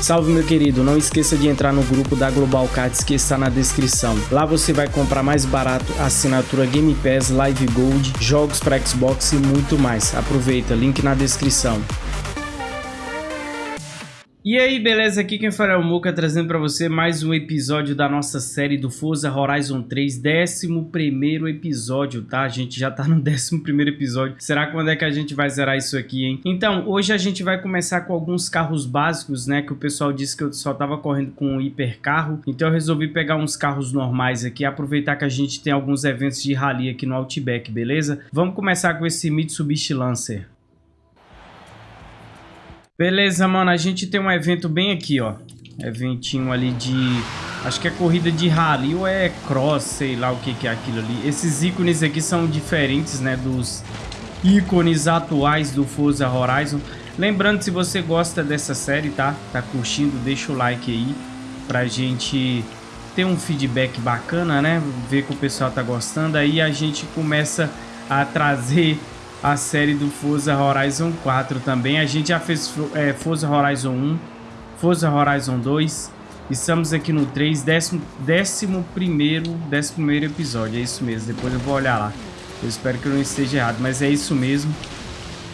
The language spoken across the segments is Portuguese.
Salve meu querido, não esqueça de entrar no grupo da Global Cards que está na descrição. Lá você vai comprar mais barato assinatura Game Pass, Live Gold, jogos para Xbox e muito mais. Aproveita, link na descrição. E aí, beleza? Aqui quem fala é o Muka, trazendo para você mais um episódio da nossa série do Forza Horizon 3, 11 episódio, tá? A gente já tá no 11 episódio. Será quando é que a gente vai zerar isso aqui, hein? Então, hoje a gente vai começar com alguns carros básicos, né? Que o pessoal disse que eu só tava correndo com um hipercarro. Então eu resolvi pegar uns carros normais aqui, aproveitar que a gente tem alguns eventos de rally aqui no Outback, beleza? Vamos começar com esse Mitsubishi Lancer. Beleza, mano, a gente tem um evento bem aqui, ó. Eventinho ali de... Acho que é corrida de rally ou é cross, sei lá o que, que é aquilo ali. Esses ícones aqui são diferentes, né, dos ícones atuais do Forza Horizon. Lembrando, se você gosta dessa série, tá? Tá curtindo, deixa o like aí pra gente ter um feedback bacana, né? Ver que o pessoal tá gostando. Aí a gente começa a trazer a série do Forza Horizon 4 também. A gente já fez é, Forza Horizon 1, Forza Horizon 2. Estamos aqui no 3, décimo, décimo primeiro, décimo primeiro episódio. É isso mesmo, depois eu vou olhar lá. Eu espero que eu não esteja errado, mas é isso mesmo.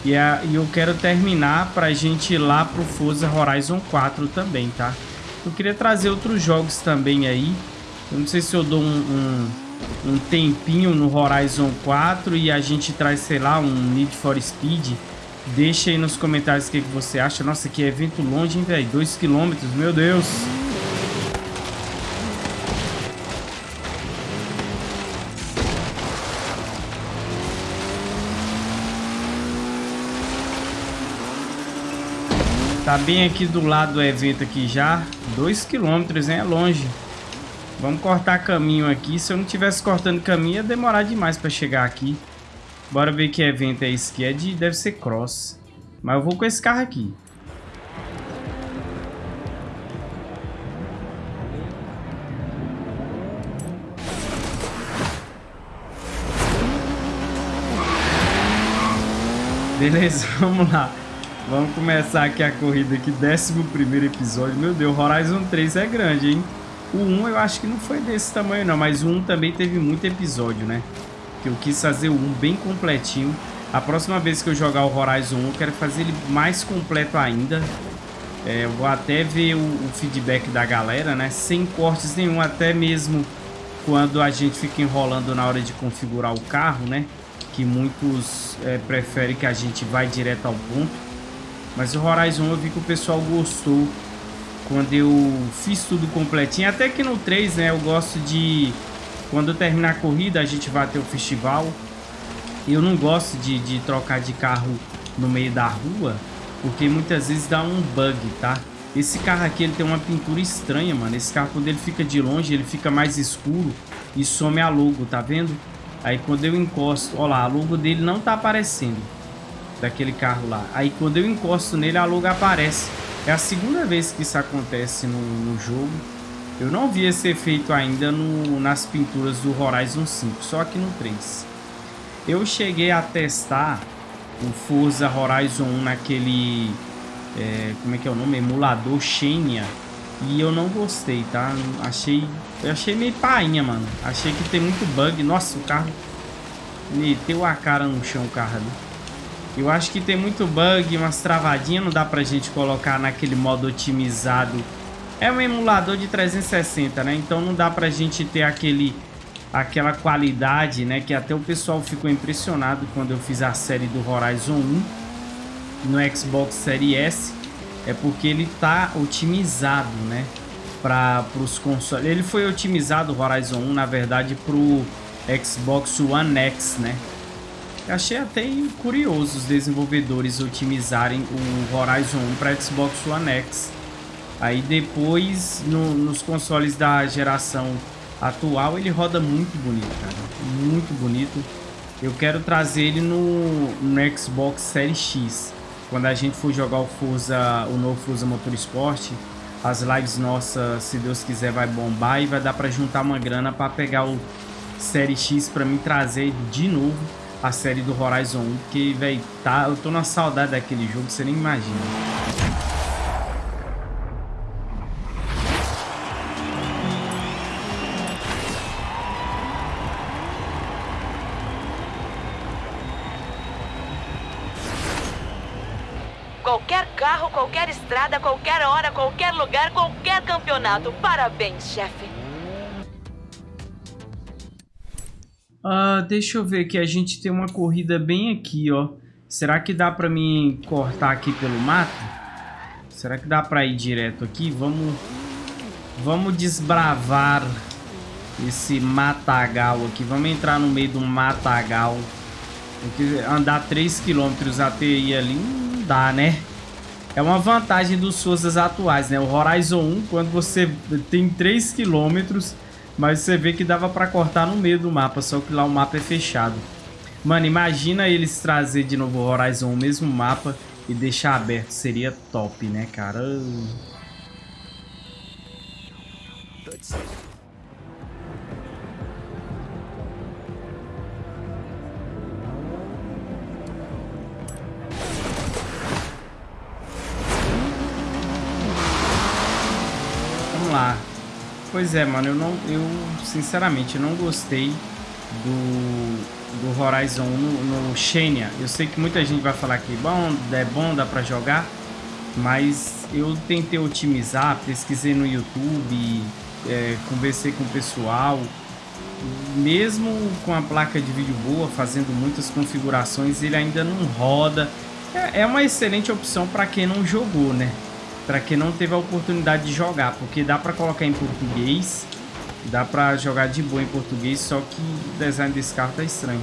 E, a, e eu quero terminar pra gente ir lá pro Forza Horizon 4 também, tá? Eu queria trazer outros jogos também aí. Eu não sei se eu dou um, um um tempinho no Horizon 4 e a gente traz, sei lá, um Need for Speed, deixa aí nos comentários o que, que você acha. Nossa, que evento longe, hein, velho? 2km, meu Deus! Tá bem aqui do lado do evento aqui já. 2km, hein? É longe. Vamos cortar caminho aqui. Se eu não tivesse cortando caminho, ia demorar demais para chegar aqui. Bora ver que evento é esse aqui. É de, deve ser cross. Mas eu vou com esse carro aqui. Beleza, vamos lá. Vamos começar aqui a corrida aqui, 11 episódio. Meu Deus, Horizon 3 é grande, hein? O 1 eu acho que não foi desse tamanho não, mas o 1 também teve muito episódio, né? Que eu quis fazer o 1 bem completinho. A próxima vez que eu jogar o Horizon 1, eu quero fazer ele mais completo ainda. É, eu vou até ver o, o, feedback da galera, né? Sem cortes nenhum, até mesmo quando a gente fica enrolando na hora de configurar o carro, né? Que muitos é, preferem que a gente vá direto ao ponto. Mas o Horizon eu vi que o pessoal gostou quando eu fiz tudo completinho. Até que no 3, né, eu gosto de... Quando eu terminar a corrida, a gente vai ter o festival. Eu não gosto de, de trocar de carro no meio da rua, porque muitas vezes dá um bug, tá? Esse carro aqui, ele tem uma pintura estranha, mano. Esse carro, quando ele fica de longe, ele fica mais escuro e some a logo, tá vendo? Aí quando eu encosto, ó lá, a logo dele não tá aparecendo. Daquele carro lá. Aí quando eu encosto nele, a logo aparece. É a segunda vez que isso acontece no, no jogo. Eu não vi esse efeito ainda no, nas pinturas do Horizon 5, só aqui no 3. Eu cheguei a testar o Forza Horizon 1 naquele... É, como é que é o nome? Emulador Xenia. E eu não gostei, tá? Achei... Eu achei meio painha, mano. Achei que tem muito bug. Nossa, o carro... Meteu a cara no chão o carro ali. Eu acho que tem muito bug, umas travadinhas, não dá pra gente colocar naquele modo otimizado. É um emulador de 360, né? Então não dá pra gente ter aquele, aquela qualidade, né? Que até o pessoal ficou impressionado quando eu fiz a série do Horizon 1 no Xbox Series S. É porque ele tá otimizado, né? Para os consoles. Ele foi otimizado, Horizon 1, na verdade, pro Xbox One X, né? Achei até curioso os desenvolvedores otimizarem o Horizon 1 para Xbox One X. Aí depois, no, nos consoles da geração atual, ele roda muito bonito, cara. Muito bonito. Eu quero trazer ele no, no Xbox Series X. Quando a gente for jogar o Forza, o novo Forza Motorsport, as lives nossas, se Deus quiser, vai bombar e vai dar para juntar uma grana para pegar o Série X para mim trazer de novo a série do Horizon 1, que, velho, tá, eu tô na saudade daquele jogo, você nem imagina. Qualquer carro, qualquer estrada, qualquer hora, qualquer lugar, qualquer campeonato. Parabéns, chefe. Ah, deixa eu ver que a gente tem uma corrida bem aqui, ó. Será que dá pra mim cortar aqui pelo mato? Será que dá pra ir direto aqui? Vamos, vamos desbravar esse matagal aqui. Vamos entrar no meio do matagal. Andar 3km até ir ali não dá, né? É uma vantagem dos Souzas atuais, né? O Horizon 1, quando você tem 3km, mas você vê que dava pra cortar no meio do mapa, só que lá o mapa é fechado. Mano, imagina eles trazer de novo o Horizon, o mesmo mapa, e deixar aberto. Seria top, né, cara? lá. Pois é, mano, eu não, eu sinceramente não gostei do, do Horizon no, no Xenia. Eu sei que muita gente vai falar que bom, é bom, dá pra jogar, mas eu tentei otimizar, pesquisei no YouTube, é, conversei com o pessoal, mesmo com a placa de vídeo boa, fazendo muitas configurações, ele ainda não roda. É, é uma excelente opção para quem não jogou, né? Para quem não teve a oportunidade de jogar, porque dá para colocar em português, dá para jogar de boa em português, só que o design desse carro tá estranho.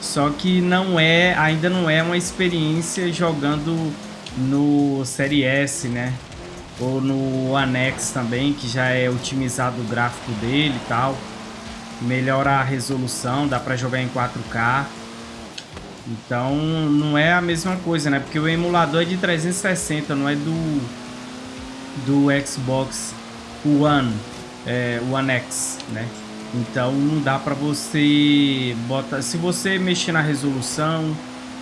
Só que não é, ainda não é uma experiência jogando no Série S, né? Ou no Anex também, que já é otimizado o gráfico dele e tal. Melhora a resolução, dá para jogar em 4K. Então não é a mesma coisa, né? Porque o emulador é de 360, não é do, do Xbox One, é, One X, né? Então não dá pra você botar... Se você mexer na resolução,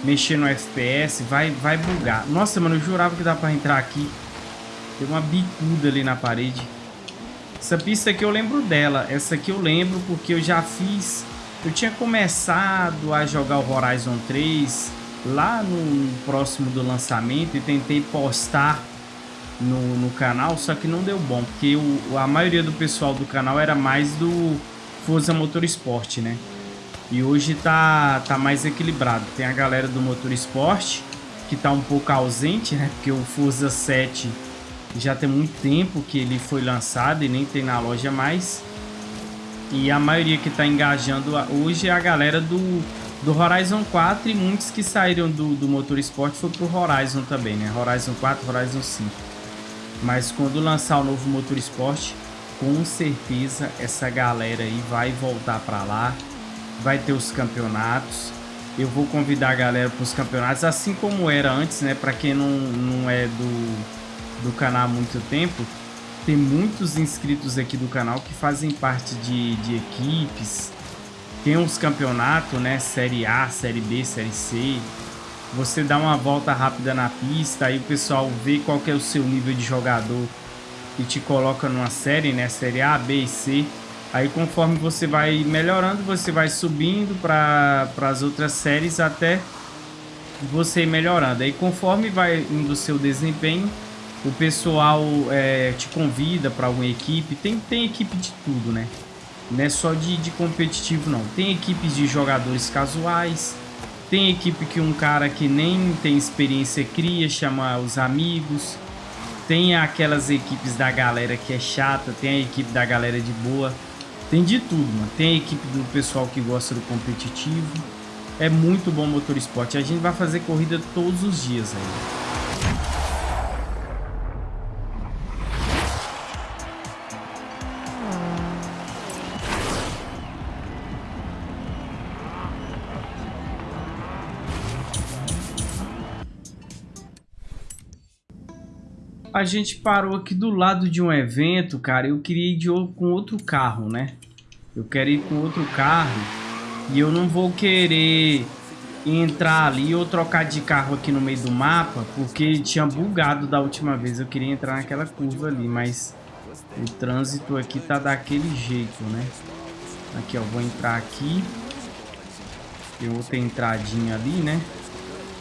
mexer no FPS, vai, vai bugar. Nossa, mano, eu jurava que dá pra entrar aqui. Tem uma bicuda ali na parede. Essa pista aqui eu lembro dela. Essa aqui eu lembro porque eu já fiz eu tinha começado a jogar o Horizon 3 lá no próximo do lançamento e tentei postar no, no canal, só que não deu bom, porque o, a maioria do pessoal do canal era mais do Forza Motorsport, né? E hoje tá, tá mais equilibrado. Tem a galera do Motorsport, que tá um pouco ausente, né? Porque o Forza 7 já tem muito tempo que ele foi lançado e nem tem na loja mais. E a maioria que está engajando hoje é a galera do, do Horizon 4 e muitos que saíram do, do Motorsport foi pro Horizon também, né? Horizon 4, Horizon 5. Mas quando lançar o novo Motorsport, com certeza essa galera aí vai voltar para lá. Vai ter os campeonatos. Eu vou convidar a galera para os campeonatos, assim como era antes, né? Para quem não, não é do, do canal há muito tempo, tem muitos inscritos aqui do canal que fazem parte de, de equipes. Tem uns campeonatos, né? Série A, Série B, Série C. Você dá uma volta rápida na pista, aí o pessoal vê qual é o seu nível de jogador e te coloca numa série, né? Série A, B e C. Aí conforme você vai melhorando, você vai subindo para as outras séries até você melhorando. Aí conforme vai indo o seu desempenho, o pessoal é, te convida para alguma equipe. Tem, tem equipe de tudo, né? Não é só de, de competitivo, não. Tem equipes de jogadores casuais. Tem equipe que um cara que nem tem experiência cria, chama os amigos. Tem aquelas equipes da galera que é chata. Tem a equipe da galera de boa. Tem de tudo, mano. Tem a equipe do pessoal que gosta do competitivo. É muito bom motor esporte. A gente vai fazer corrida todos os dias aí. A gente parou aqui do lado de um evento, cara. Eu queria ir de, com outro carro, né? Eu quero ir com outro carro. E eu não vou querer entrar ali ou trocar de carro aqui no meio do mapa. Porque tinha bugado da última vez. Eu queria entrar naquela curva ali. Mas o trânsito aqui tá daquele jeito, né? Aqui, ó. Vou entrar aqui. Tem outra entradinha ali, né?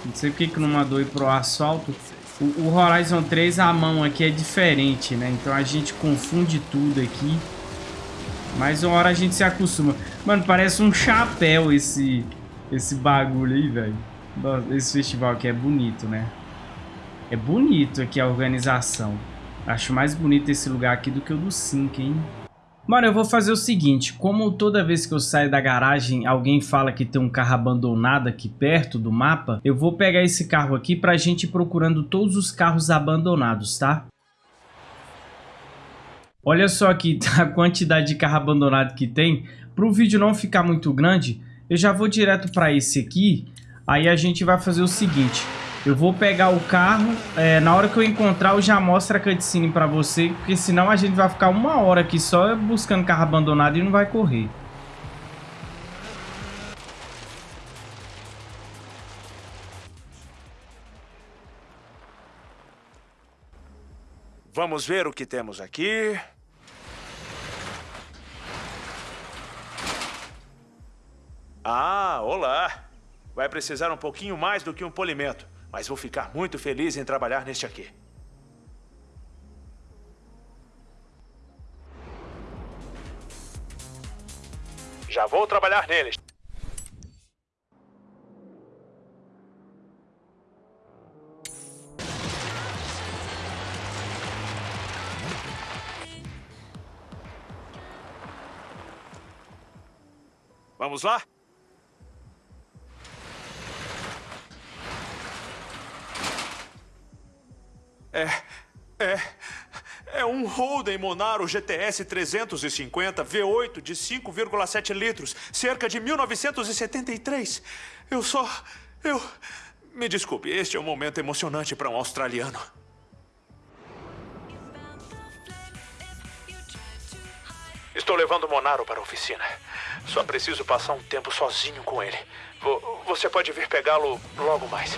Não sei porque que não mandou ir pro asfalto. O, o Horizon 3, a mão aqui é diferente, né? Então a gente confunde tudo aqui. Mas uma hora a gente se acostuma. Mano, parece um chapéu esse, esse bagulho aí, velho. Esse festival aqui é bonito, né? É bonito aqui a organização. Acho mais bonito esse lugar aqui do que o do Sync, hein? Mano, eu vou fazer o seguinte, como toda vez que eu saio da garagem alguém fala que tem um carro abandonado aqui perto do mapa, eu vou pegar esse carro aqui pra gente ir procurando todos os carros abandonados, tá? Olha só aqui a quantidade de carro abandonado que tem. Para o vídeo não ficar muito grande, eu já vou direto para esse aqui. Aí a gente vai fazer o seguinte. Eu vou pegar o carro, é, na hora que eu encontrar eu já mostro a cutscene pra você, porque senão a gente vai ficar uma hora aqui só buscando carro abandonado e não vai correr. Vamos ver o que temos aqui. Ah, olá! Vai precisar um pouquinho mais do que um polimento mas vou ficar muito feliz em trabalhar neste aqui. Já vou trabalhar neles. Vamos lá? É. É. É um Holden Monaro GTS 350 V8 de 5,7 litros, cerca de 1973. Eu só. Eu. Me desculpe, este é um momento emocionante para um australiano. Estou levando o Monaro para a oficina. Só preciso passar um tempo sozinho com ele. Você pode vir pegá-lo logo mais.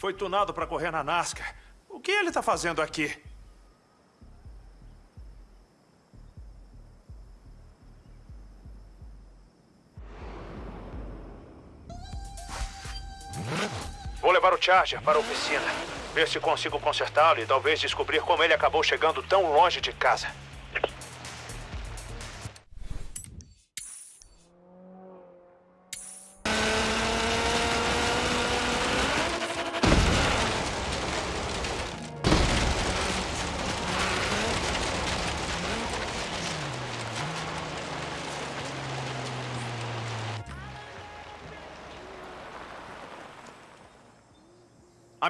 Foi tunado para correr na NASCAR. O que ele está fazendo aqui? Vou levar o Charger para a oficina. Ver se consigo consertá-lo e talvez descobrir como ele acabou chegando tão longe de casa.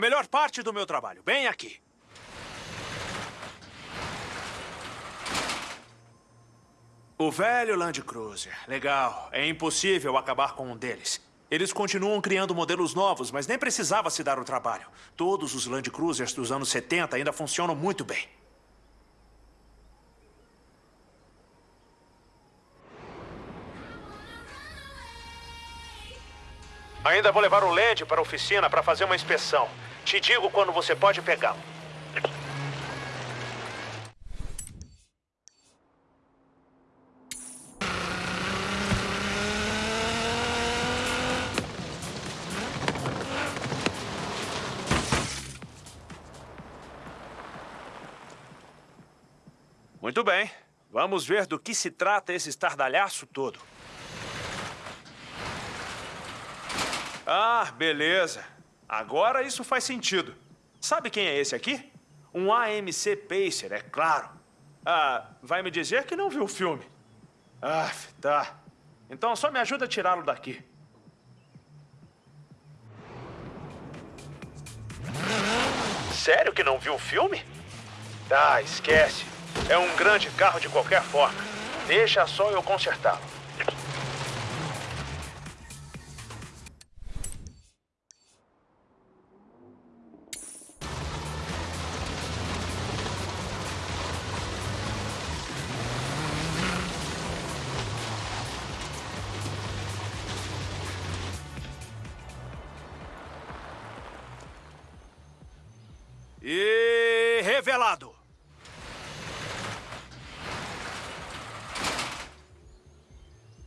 A melhor parte do meu trabalho, bem aqui. O velho Land Cruiser. Legal. É impossível acabar com um deles. Eles continuam criando modelos novos, mas nem precisava se dar o trabalho. Todos os Land Cruisers dos anos 70 ainda funcionam muito bem. Ainda vou levar o LED para a oficina para fazer uma inspeção. Te digo quando você pode pegá-lo. Muito bem. Vamos ver do que se trata esse estardalhaço todo. Ah, beleza. Agora isso faz sentido. Sabe quem é esse aqui? Um AMC Pacer, é claro. Ah, vai me dizer que não viu o filme. Ah, tá. Então só me ajuda a tirá-lo daqui. Sério que não viu o filme? Ah, esquece. É um grande carro de qualquer forma. Deixa só eu consertá-lo.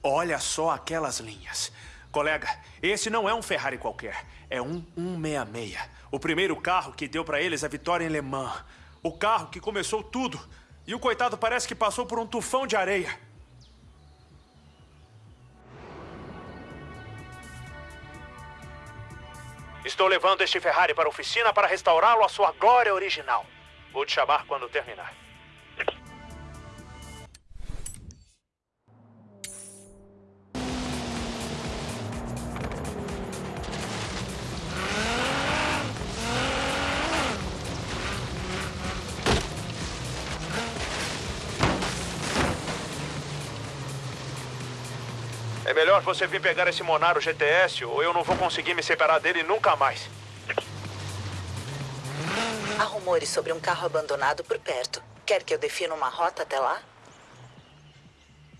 Olha só aquelas linhas. Colega, esse não é um Ferrari qualquer. É um 166. O primeiro carro que deu para eles a vitória em Le Mans. O carro que começou tudo. E o coitado parece que passou por um tufão de areia. Estou levando este Ferrari para a oficina para restaurá-lo à sua glória original. Vou te chamar quando terminar. Melhor você vir pegar esse Monaro GTS ou eu não vou conseguir me separar dele nunca mais. Há rumores sobre um carro abandonado por perto. Quer que eu defina uma rota até lá?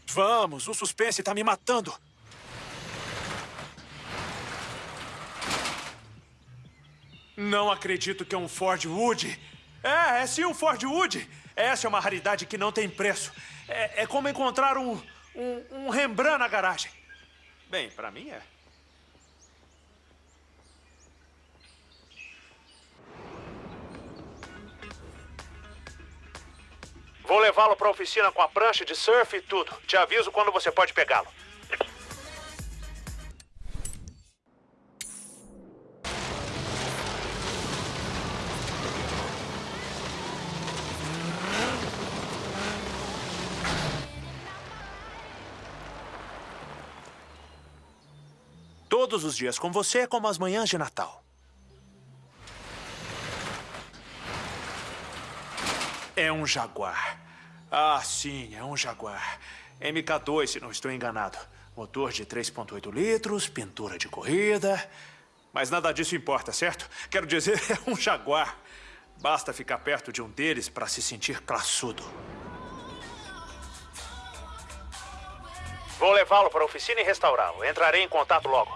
Vamos, o suspense tá me matando. Não acredito que é um Ford Wood. É, é sim um Ford Wood. Essa é uma raridade que não tem preço. É, é como encontrar um, um, um Rembrandt na garagem. Bem, pra mim é. Vou levá-lo pra oficina com a prancha de surf e tudo. Te aviso quando você pode pegá-lo. Todos os dias com você é como as manhãs de Natal. É um Jaguar. Ah, sim, é um Jaguar. MK2, se não estou enganado. Motor de 3.8 litros, pintura de corrida. Mas nada disso importa, certo? Quero dizer, é um Jaguar. Basta ficar perto de um deles para se sentir classudo. Vou levá-lo para a oficina e restaurá-lo. Entrarei em contato logo.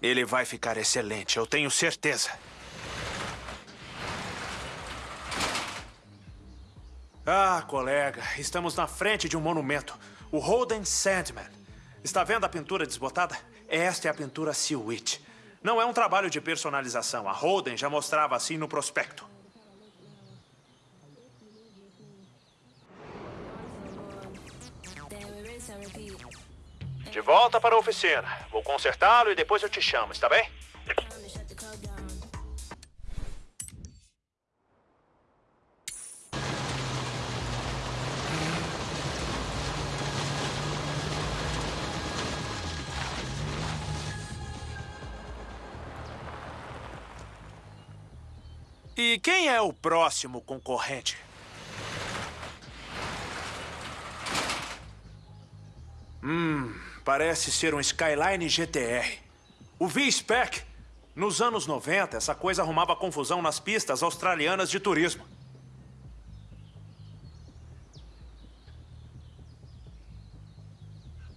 Ele vai ficar excelente, eu tenho certeza. Ah, colega, estamos na frente de um monumento. O Holden Sandman. Está vendo a pintura desbotada? Esta é a pintura Sea Witch. Não é um trabalho de personalização. A Holden já mostrava assim no prospecto. De volta para a oficina. Vou consertá-lo e depois eu te chamo, está bem? Quem é o próximo concorrente? Hum, parece ser um Skyline GTR. O V-Spec. Nos anos 90, essa coisa arrumava confusão nas pistas australianas de turismo.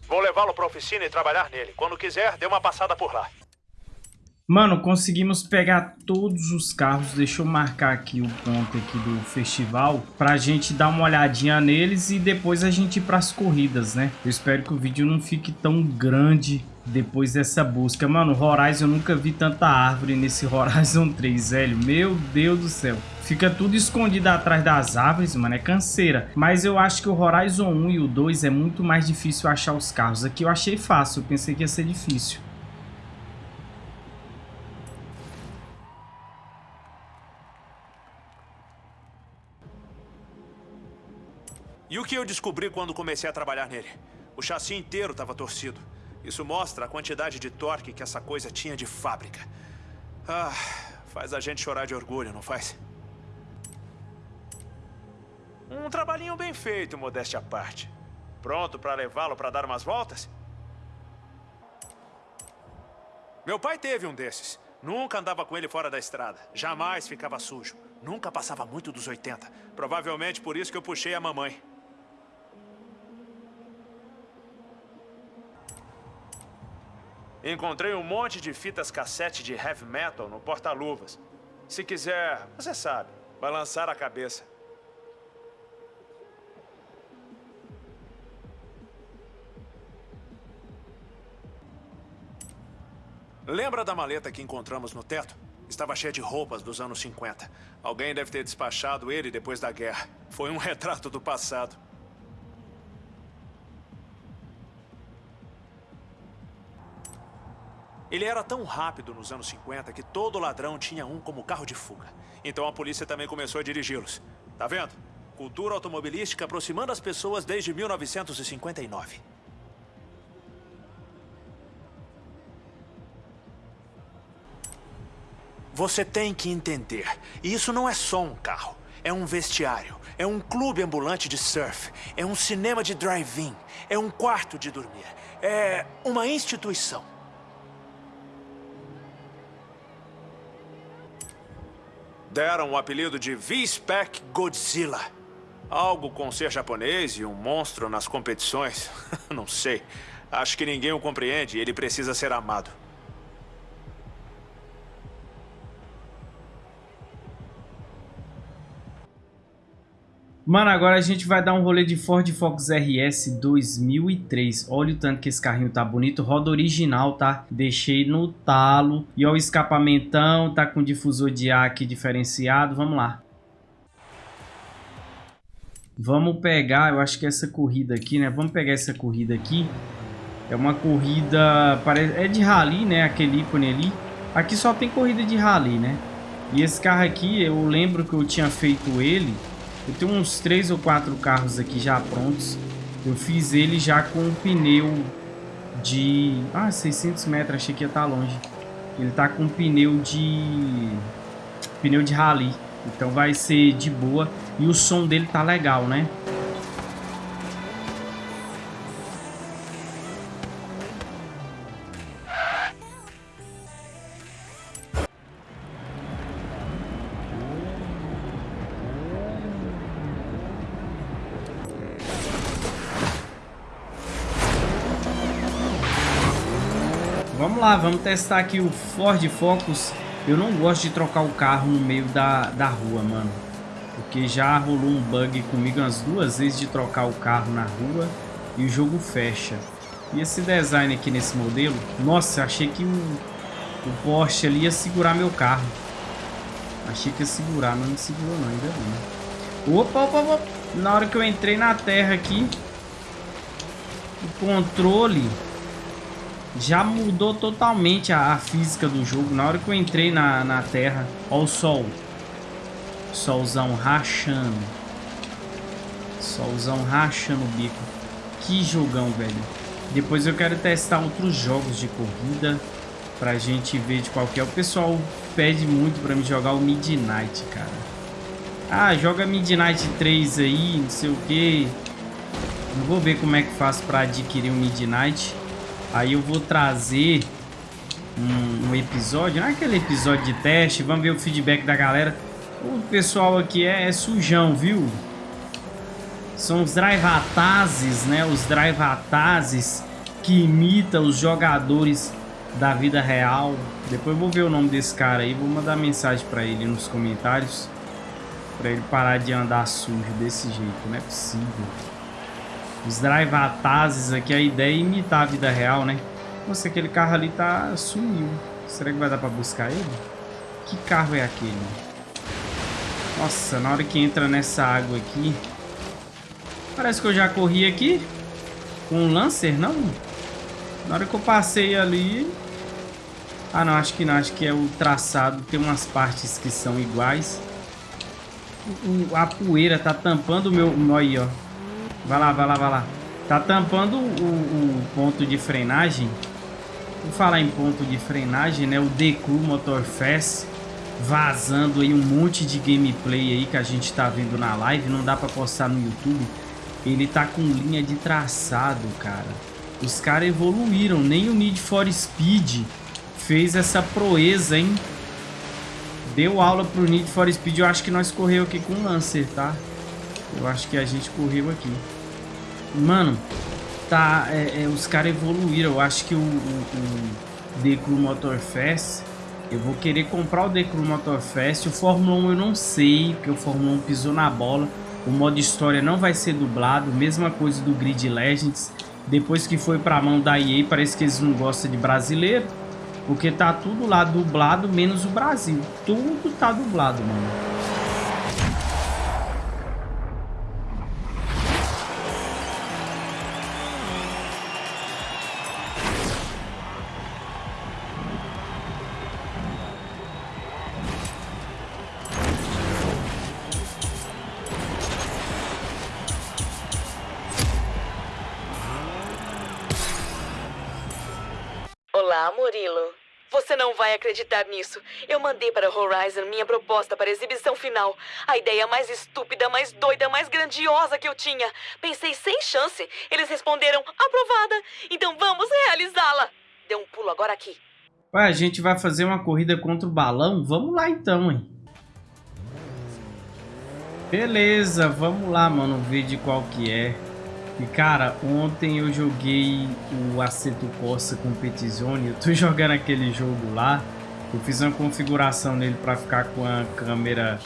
Vou levá-lo para a oficina e trabalhar nele. Quando quiser, dê uma passada por lá. Mano, conseguimos pegar todos os carros. Deixa eu marcar aqui o ponto aqui do festival pra gente dar uma olhadinha neles e depois a gente ir pras corridas, né? Eu espero que o vídeo não fique tão grande depois dessa busca. Mano, Horizon, eu nunca vi tanta árvore nesse Horizon 3, velho. Meu Deus do céu. Fica tudo escondido atrás das árvores, mano, é canseira. Mas eu acho que o Horizon 1 e o 2 é muito mais difícil achar os carros. Aqui eu achei fácil, eu pensei que ia ser difícil. E o que eu descobri quando comecei a trabalhar nele? O chassi inteiro estava torcido. Isso mostra a quantidade de torque que essa coisa tinha de fábrica. Ah, faz a gente chorar de orgulho, não faz? Um trabalhinho bem feito, modéstia à parte. Pronto para levá-lo para dar umas voltas? Meu pai teve um desses. Nunca andava com ele fora da estrada. Jamais ficava sujo. Nunca passava muito dos 80. Provavelmente por isso que eu puxei a mamãe. Encontrei um monte de fitas cassete de heavy metal no porta-luvas. Se quiser, você sabe, balançar a cabeça. Lembra da maleta que encontramos no teto? Estava cheia de roupas dos anos 50. Alguém deve ter despachado ele depois da guerra. Foi um retrato do passado. Ele era tão rápido nos anos 50 que todo ladrão tinha um como carro de fuga. Então a polícia também começou a dirigi-los. Tá vendo? Cultura automobilística aproximando as pessoas desde 1959. Você tem que entender, isso não é só um carro. É um vestiário, é um clube ambulante de surf, é um cinema de drive-in, é um quarto de dormir, é uma instituição. Deram o apelido de V-Spec Godzilla. Algo com ser japonês e um monstro nas competições. Não sei. Acho que ninguém o compreende ele precisa ser amado. Mano, agora a gente vai dar um rolê de Ford Focus RS 2003. Olha o tanto que esse carrinho tá bonito. Roda original, tá? Deixei no talo. E olha o escapamentão. Tá com difusor de ar aqui diferenciado. Vamos lá. Vamos pegar, eu acho que essa corrida aqui, né? Vamos pegar essa corrida aqui. É uma corrida... É de rally, né? Aquele ícone ali. Aqui só tem corrida de rally, né? E esse carro aqui, eu lembro que eu tinha feito ele eu tenho uns três ou quatro carros aqui já prontos. Eu fiz ele já com um pneu de... Ah, 600 metros, achei que ia estar tá longe. Ele tá com um pneu de... Pneu de rally. Então vai ser de boa. E o som dele tá legal, né? Lá, vamos testar aqui o Ford Focus. Eu não gosto de trocar o carro no meio da, da rua, mano. Porque já rolou um bug comigo umas duas vezes de trocar o carro na rua e o jogo fecha. E esse design aqui nesse modelo, nossa, achei que o, o Porsche ali ia segurar meu carro. Achei que ia segurar, mas não segurou não, ainda bem. Opa, opa, opa. Na hora que eu entrei na terra aqui, o controle já mudou totalmente a, a, física do jogo. Na hora que eu entrei na, na Terra, ó o sol. Solzão rachando. Solzão rachando o bico. Que jogão, velho. Depois eu quero testar outros jogos de corrida pra gente ver de qual que é. O pessoal pede muito pra me jogar o Midnight, cara. Ah, joga Midnight 3 aí, não sei o que. Vou ver como é que faço pra adquirir o Midnight. Aí eu vou trazer um, um, episódio, não é aquele episódio de teste, vamos ver o feedback da galera. O pessoal aqui é, é sujão, viu? São os drivatazes, né? Os drivatazes que imitam os jogadores da vida real. Depois vou ver o nome desse cara aí, vou mandar mensagem para ele nos comentários. para ele parar de andar sujo desse jeito, não é possível. Os drivatazes aqui, a ideia é imitar a vida real, né? Nossa, aquele carro ali tá sumiu. Será que vai dar pra buscar ele? Que carro é aquele? Nossa, na hora que entra nessa água aqui... Parece que eu já corri aqui. Com um Lancer, não? Na hora que eu passei ali... Ah, não, acho que não. Acho que é o traçado. Tem umas partes que são iguais. A poeira tá tampando o meu... Aí, ó. Vai lá, vai lá, vai lá. Tá tampando o, o ponto de frenagem. Vou falar em ponto de frenagem, né? O Deku Motor Fest vazando aí um monte de gameplay aí que a gente tá vendo na live. Não dá pra postar no YouTube. Ele tá com linha de traçado, cara. Os caras evoluíram. Nem o Need for Speed fez essa proeza, hein? Deu aula pro Need for Speed. Eu acho que nós correu aqui com o Lancer, tá? Eu acho que a gente correu aqui. Mano, tá... É, é, os caras evoluíram. Eu acho que o, o, o Crew Motor Fest... Eu vou querer comprar o Crew Motor Fest. O Fórmula 1 eu não sei, porque o Fórmula 1 pisou na bola. O modo história não vai ser dublado. Mesma coisa do Grid Legends. Depois que foi pra mão da EA, parece que eles não gostam de brasileiro. Porque tá tudo lá dublado, menos o Brasil. Tudo tá dublado, mano. Acreditar nisso. Eu mandei para Horizon minha proposta para exibição final. A ideia mais estúpida, mais doida, mais grandiosa que eu tinha. Pensei sem chance. Eles responderam aprovada. Então vamos realizá-la. Dê um pulo agora aqui. Ué, a gente vai fazer uma corrida contra o balão? Vamos lá então, hein? Beleza, vamos lá, mano, ver de qual que é. E cara, ontem eu joguei o Aceto Corsa Competizione. Eu tô jogando aquele jogo lá. Eu fiz uma configuração nele para ficar com a câmera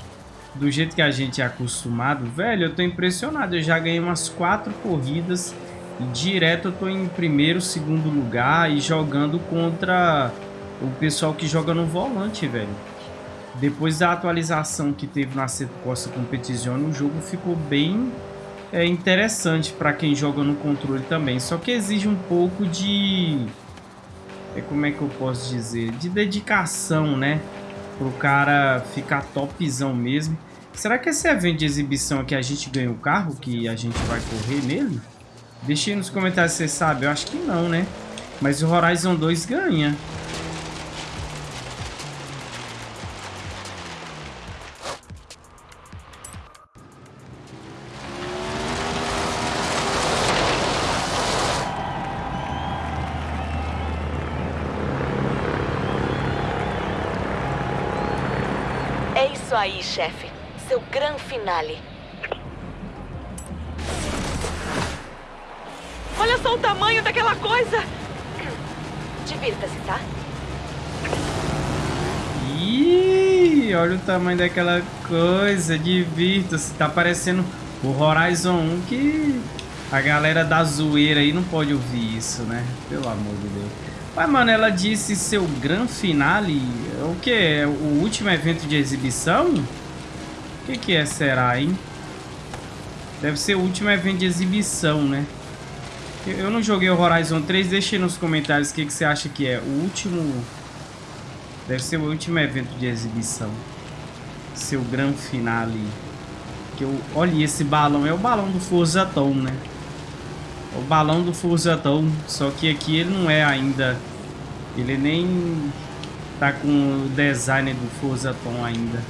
do jeito que a gente é acostumado. Velho, eu tô impressionado. Eu já ganhei umas quatro corridas. E direto eu tô em primeiro, segundo lugar. E jogando contra o pessoal que joga no volante, velho. Depois da atualização que teve na Aceto Corsa Competizione, o jogo ficou bem é interessante para quem joga no controle também. Só que exige um pouco de... É, como é que eu posso dizer? De dedicação, né? Pro cara ficar topzão mesmo. Será que esse evento de exibição aqui a gente ganha o carro que a gente vai correr nele? Deixe aí nos comentários se você sabe. Eu acho que não, né? Mas o Horizon 2 ganha. Chefe. Seu grande finale. Olha só o tamanho daquela coisa! Divirta-se, tá? Ih, olha o tamanho daquela coisa. Divirta-se. Tá parecendo o Horizon 1 que a galera da zoeira aí não pode ouvir isso, né? Pelo amor de Deus. Mas, mano, ela disse seu gran finale. O que? É o último evento de exibição? O que, que é, será, hein? Deve ser o último evento de exibição, né? Eu não joguei o Horizon 3. Deixe nos comentários o que, que você acha que é. O último... Deve ser o último evento de exibição. Seu gran finale. Que eu... Olha, esse balão é o balão do Forza Tom, né? o balão do Furzatão, só que aqui ele não é ainda, ele nem tá com o design do Furzatão ainda.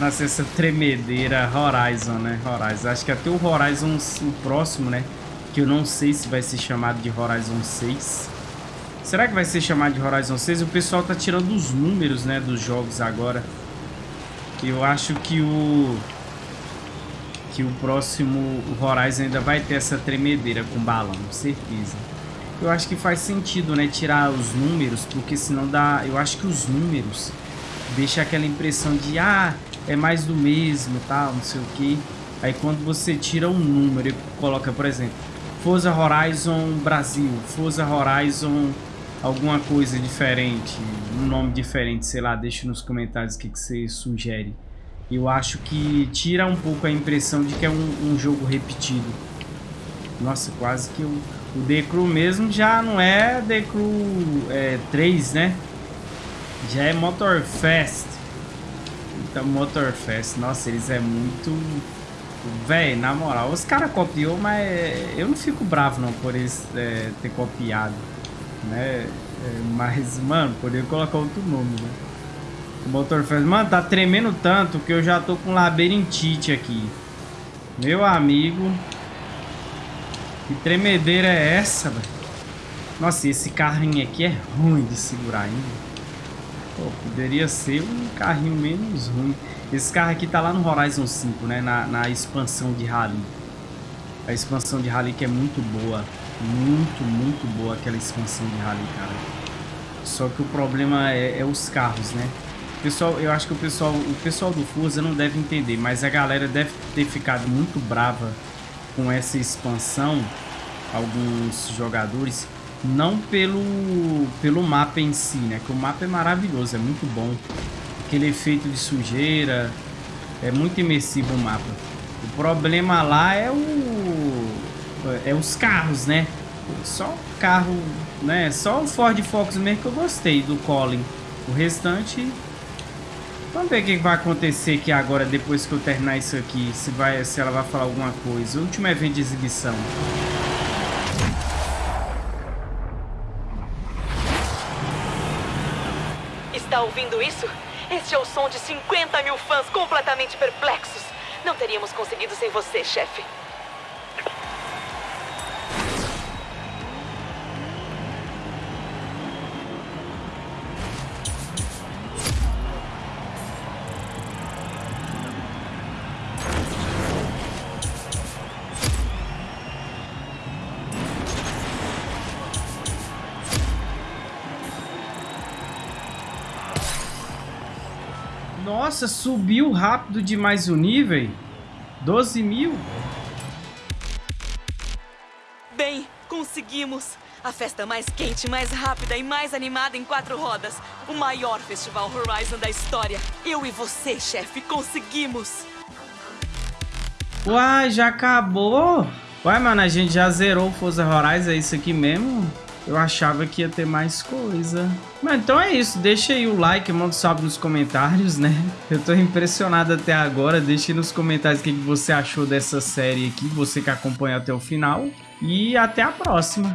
Nossa, essa tremedeira Horizon, né? Horizon, acho que até o Horizon, o próximo, né? Que eu não sei se vai ser chamado de Horizon 6. Será que vai ser chamado de Horizon 6? O pessoal tá tirando os números, né, dos jogos agora. Eu acho que o que o próximo Horizon ainda vai ter essa tremedeira com balão, certeza. Eu acho que faz sentido, né, tirar os números, porque senão dá, eu acho que os números deixa aquela impressão de ah, é mais do mesmo, tal, não sei o que. Aí quando você tira um número e coloca, por exemplo, Forza Horizon Brasil, Forza Horizon alguma coisa diferente, um nome diferente, sei lá, deixa nos comentários o que, que você sugere. Eu acho que tira um pouco a impressão de que é um, um jogo repetido. Nossa, quase que o, o The Crew mesmo já não é The Crew é, 3, né? Já é Motorfest. Então, Motorfest, nossa, eles é muito Véi, na moral, os caras copiou, mas eu não fico bravo não por eles é, ter copiado, né? É, mas, mano, poderia colocar outro nome, né? O motor fez, mano, tá tremendo tanto que eu já tô com labirintite aqui. Meu amigo. Que tremedeira é essa, velho? Nossa, esse carrinho aqui é ruim de segurar ainda. Pô, poderia ser um carrinho menos ruim. Esse carro aqui tá lá no Horizon 5, né? Na, na expansão de Rally. A expansão de Rally que é muito boa. Muito, muito boa aquela expansão de Rally, cara. Só que o problema é, é os carros, né? Pessoal, eu acho que o pessoal, o pessoal do Forza não deve entender, mas a galera deve ter ficado muito brava com essa expansão, alguns jogadores, não pelo, pelo mapa em si, né? Que o mapa é maravilhoso, é muito bom. Aquele efeito de sujeira, é muito imersivo o mapa. O problema lá é o é os carros, né? Só carro, né? Só o Ford Focus mesmo que eu gostei do Colin. O restante Vamos ver o que vai acontecer aqui agora, depois que eu terminar isso aqui. Se, vai, se ela vai falar alguma coisa. O último evento de exibição. Está ouvindo isso? Este é o som de 50 mil fãs completamente perplexos. Não teríamos conseguido sem você, chefe. Nossa, subiu rápido demais o nível. 12 mil. Bem, conseguimos. A festa mais quente, mais rápida e mais animada em quatro rodas. O maior festival Horizon da história. Eu e você, chefe, conseguimos. Uai, já acabou? Uai, mano, a gente já zerou o Forza Horizon, é isso aqui mesmo? Eu achava que ia ter mais coisa. Mas então é isso. Deixa aí o like, manda um salve nos comentários, né? Eu tô impressionado até agora. Deixa aí nos comentários o que você achou dessa série aqui. Você que acompanha até o final. E até a próxima.